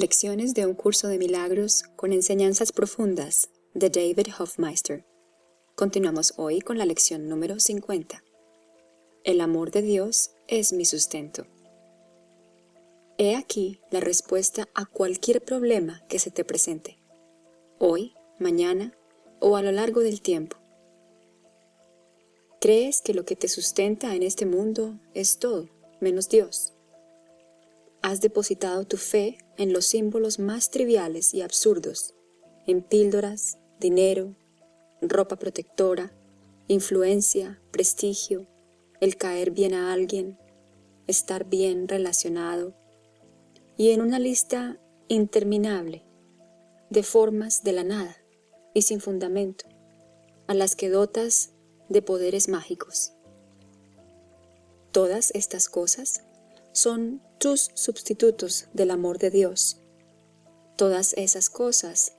Lecciones de un curso de milagros con enseñanzas profundas de David Hofmeister. Continuamos hoy con la lección número 50. El amor de Dios es mi sustento. He aquí la respuesta a cualquier problema que se te presente, hoy, mañana o a lo largo del tiempo. ¿Crees que lo que te sustenta en este mundo es todo, menos Dios? Has depositado tu fe en los símbolos más triviales y absurdos, en píldoras, dinero, ropa protectora, influencia, prestigio, el caer bien a alguien, estar bien relacionado, y en una lista interminable de formas de la nada y sin fundamento, a las que dotas de poderes mágicos. Todas estas cosas son tus sustitutos del amor de Dios. Todas esas cosas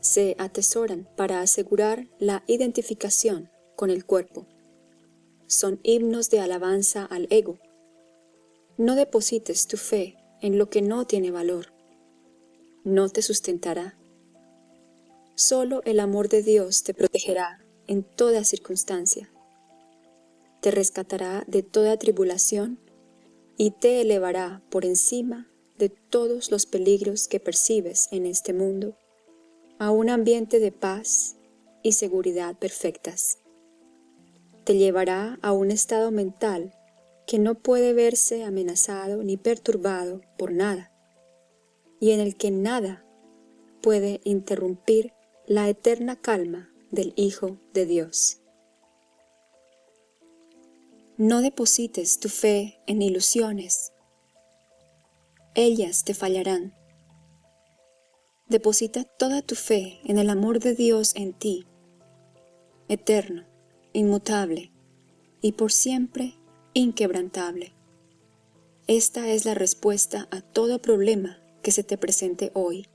se atesoran para asegurar la identificación con el cuerpo. Son himnos de alabanza al ego. No deposites tu fe en lo que no tiene valor. No te sustentará. Solo el amor de Dios te protegerá en toda circunstancia. Te rescatará de toda tribulación y te elevará por encima de todos los peligros que percibes en este mundo a un ambiente de paz y seguridad perfectas. Te llevará a un estado mental que no puede verse amenazado ni perturbado por nada, y en el que nada puede interrumpir la eterna calma del Hijo de Dios. No deposites tu fe en ilusiones. Ellas te fallarán. Deposita toda tu fe en el amor de Dios en ti, eterno, inmutable y por siempre inquebrantable. Esta es la respuesta a todo problema que se te presente hoy.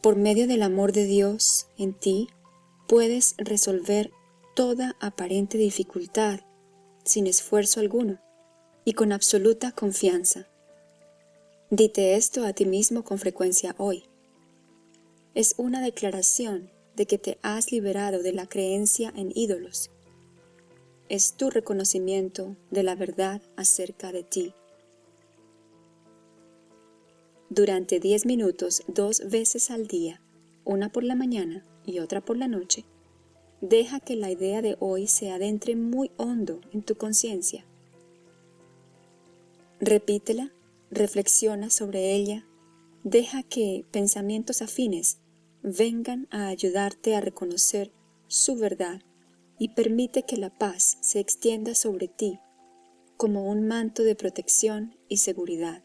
Por medio del amor de Dios en ti, puedes resolver toda aparente dificultad, sin esfuerzo alguno y con absoluta confianza. Dite esto a ti mismo con frecuencia hoy. Es una declaración de que te has liberado de la creencia en ídolos. Es tu reconocimiento de la verdad acerca de ti. Durante diez minutos dos veces al día, una por la mañana y otra por la noche, Deja que la idea de hoy se adentre muy hondo en tu conciencia. Repítela, reflexiona sobre ella, deja que pensamientos afines vengan a ayudarte a reconocer su verdad y permite que la paz se extienda sobre ti como un manto de protección y seguridad.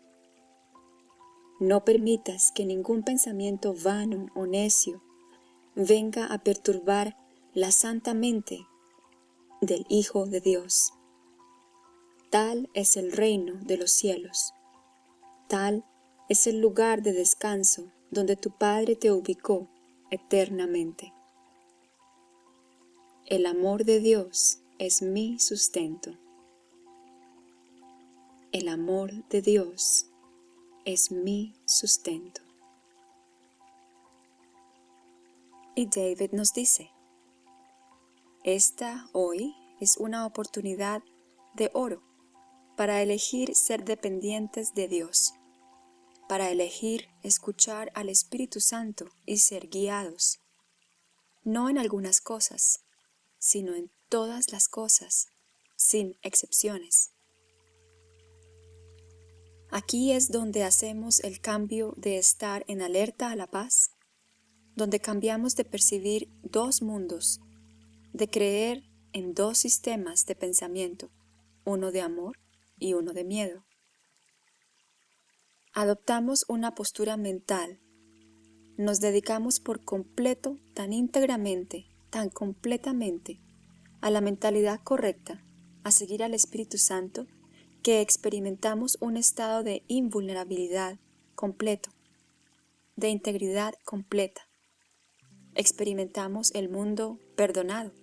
No permitas que ningún pensamiento vano o necio venga a perturbar la santa mente del Hijo de Dios. Tal es el reino de los cielos. Tal es el lugar de descanso donde tu Padre te ubicó eternamente. El amor de Dios es mi sustento. El amor de Dios es mi sustento. Y David nos dice, esta hoy es una oportunidad de oro para elegir ser dependientes de Dios, para elegir escuchar al Espíritu Santo y ser guiados, no en algunas cosas, sino en todas las cosas, sin excepciones. Aquí es donde hacemos el cambio de estar en alerta a la paz, donde cambiamos de percibir dos mundos de creer en dos sistemas de pensamiento, uno de amor y uno de miedo. Adoptamos una postura mental, nos dedicamos por completo, tan íntegramente, tan completamente, a la mentalidad correcta, a seguir al Espíritu Santo, que experimentamos un estado de invulnerabilidad completo, de integridad completa. Experimentamos el mundo perdonado,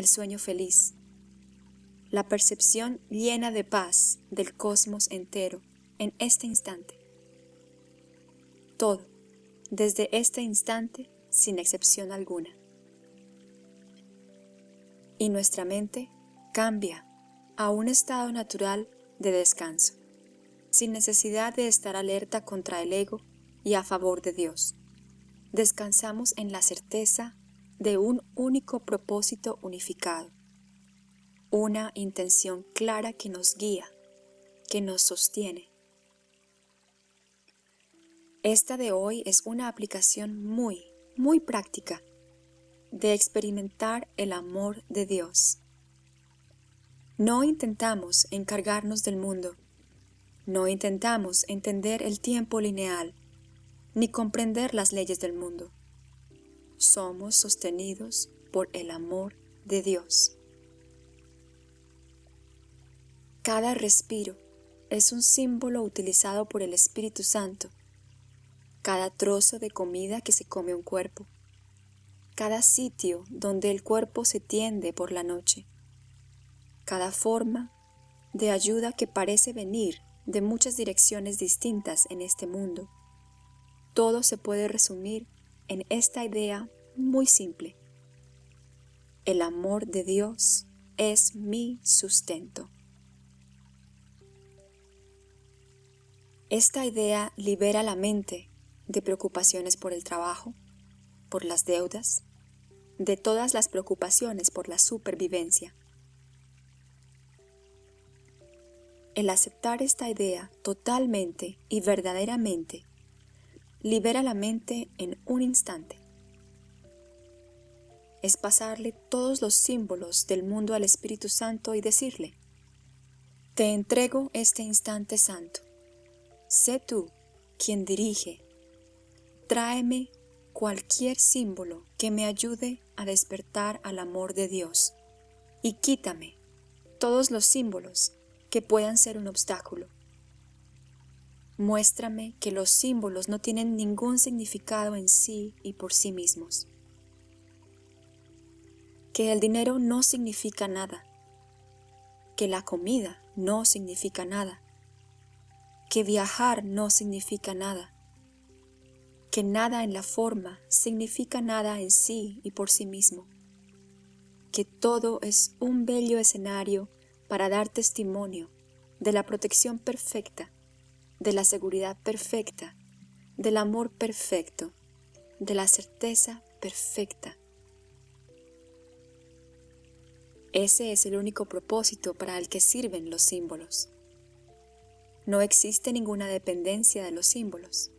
el sueño feliz, la percepción llena de paz del cosmos entero en este instante. todo, desde este instante, sin excepción alguna. Y nuestra mente cambia a un estado natural de descanso, sin necesidad de estar alerta contra el ego y a favor de Dios. Descansamos en la certeza de un único propósito unificado, una intención clara que nos guía, que nos sostiene. Esta de hoy es una aplicación muy, muy práctica de experimentar el amor de Dios. No intentamos encargarnos del mundo, no intentamos entender el tiempo lineal, ni comprender las leyes del mundo. Somos sostenidos por el amor de Dios. Cada respiro es un símbolo utilizado por el Espíritu Santo. Cada trozo de comida que se come un cuerpo. Cada sitio donde el cuerpo se tiende por la noche. Cada forma de ayuda que parece venir de muchas direcciones distintas en este mundo. Todo se puede resumir en esta idea muy simple. El amor de Dios es mi sustento. Esta idea libera la mente de preocupaciones por el trabajo, por las deudas, de todas las preocupaciones por la supervivencia. El aceptar esta idea totalmente y verdaderamente libera la mente en un instante. Es pasarle todos los símbolos del mundo al Espíritu Santo y decirle, Te entrego este instante santo Sé tú quien dirige. Tráeme cualquier símbolo que me ayude a despertar al amor de Dios y quítame todos los símbolos que puedan ser un obstáculo. Muéstrame que los símbolos no tienen ningún significado en sí y por sí mismos. Que el dinero no significa nada. Que la comida no significa nada que viajar no significa nada, que nada en la forma significa nada en sí y por sí mismo, que todo es un bello escenario para dar testimonio de la protección perfecta, de la seguridad perfecta, del amor perfecto, de la certeza perfecta. Ese es el único propósito para el que sirven los símbolos. No existe ninguna dependencia de los símbolos.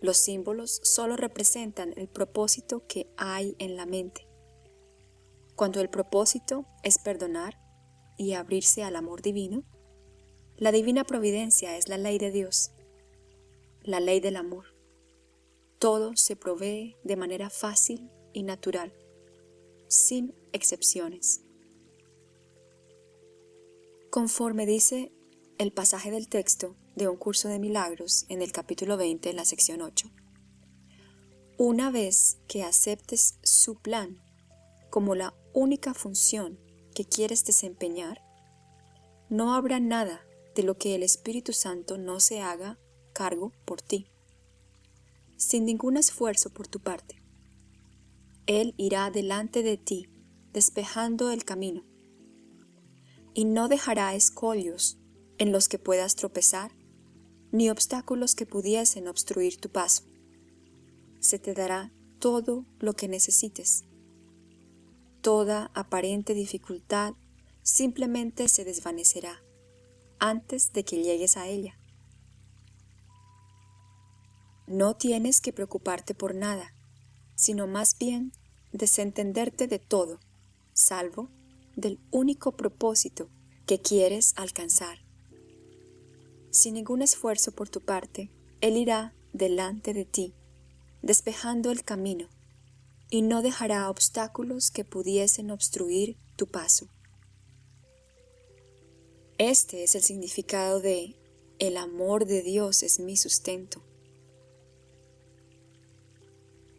Los símbolos solo representan el propósito que hay en la mente. Cuando el propósito es perdonar y abrirse al amor divino, la divina providencia es la ley de Dios, la ley del amor. Todo se provee de manera fácil y natural, sin excepciones. Conforme dice el pasaje del texto de un curso de milagros en el capítulo 20, en la sección 8. Una vez que aceptes su plan como la única función que quieres desempeñar, no habrá nada de lo que el Espíritu Santo no se haga cargo por ti, sin ningún esfuerzo por tu parte. Él irá delante de ti, despejando el camino, y no dejará escollos en los que puedas tropezar, ni obstáculos que pudiesen obstruir tu paso. Se te dará todo lo que necesites. Toda aparente dificultad simplemente se desvanecerá antes de que llegues a ella. No tienes que preocuparte por nada, sino más bien desentenderte de todo, salvo del único propósito que quieres alcanzar sin ningún esfuerzo por tu parte, Él irá delante de ti, despejando el camino, y no dejará obstáculos que pudiesen obstruir tu paso. Este es el significado de el amor de Dios es mi sustento.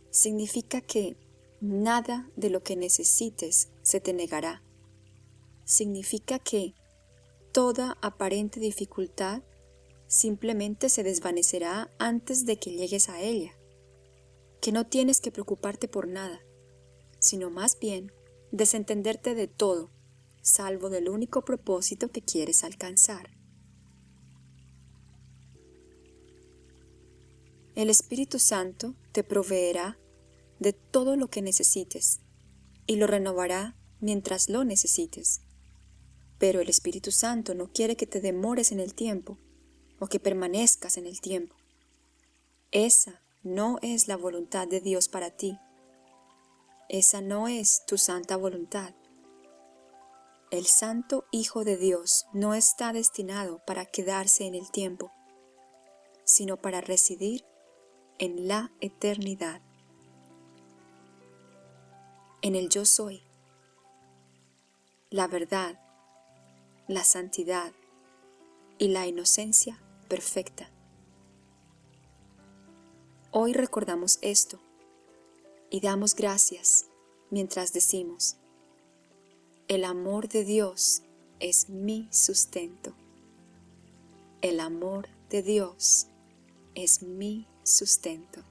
Significa que nada de lo que necesites se te negará. Significa que toda aparente dificultad simplemente se desvanecerá antes de que llegues a ella, que no tienes que preocuparte por nada, sino más bien desentenderte de todo, salvo del único propósito que quieres alcanzar. El Espíritu Santo te proveerá de todo lo que necesites y lo renovará mientras lo necesites. Pero el Espíritu Santo no quiere que te demores en el tiempo o que permanezcas en el tiempo. Esa no es la voluntad de Dios para ti. Esa no es tu santa voluntad. El Santo Hijo de Dios no está destinado para quedarse en el tiempo, sino para residir en la eternidad. En el yo soy, la verdad, la santidad y la inocencia perfecta. Hoy recordamos esto y damos gracias mientras decimos, el amor de Dios es mi sustento. El amor de Dios es mi sustento.